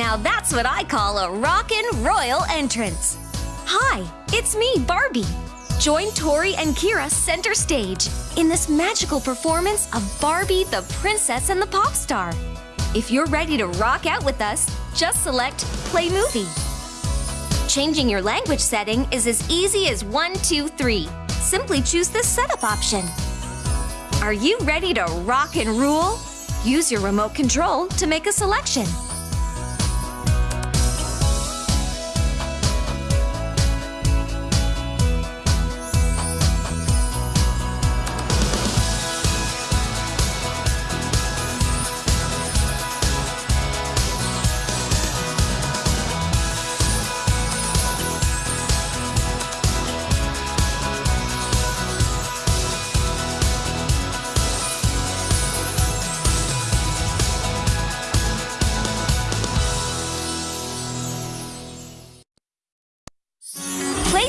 Now that's what I call a rockin' royal entrance. Hi, it's me, Barbie. Join Tori and Keira center stage in this magical performance of Barbie, the Princess and the Pop Star. If you're ready to rock out with us, just select Play Movie. Changing your language setting is as easy as one, two, three. Simply choose the setup option. Are you ready to rock and rule? Use your remote control to make a selection.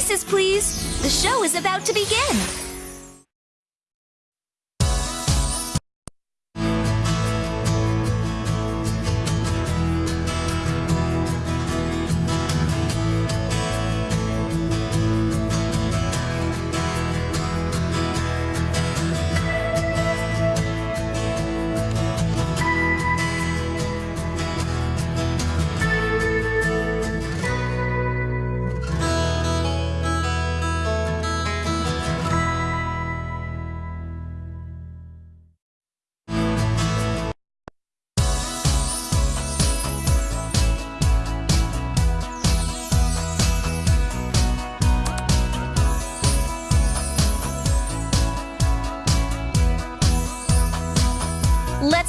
Places, please. The show is about to begin.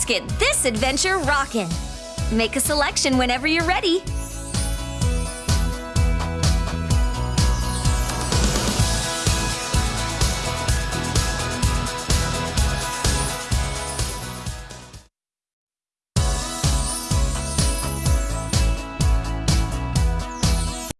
Let's get this adventure rockin'. Make a selection whenever you're ready.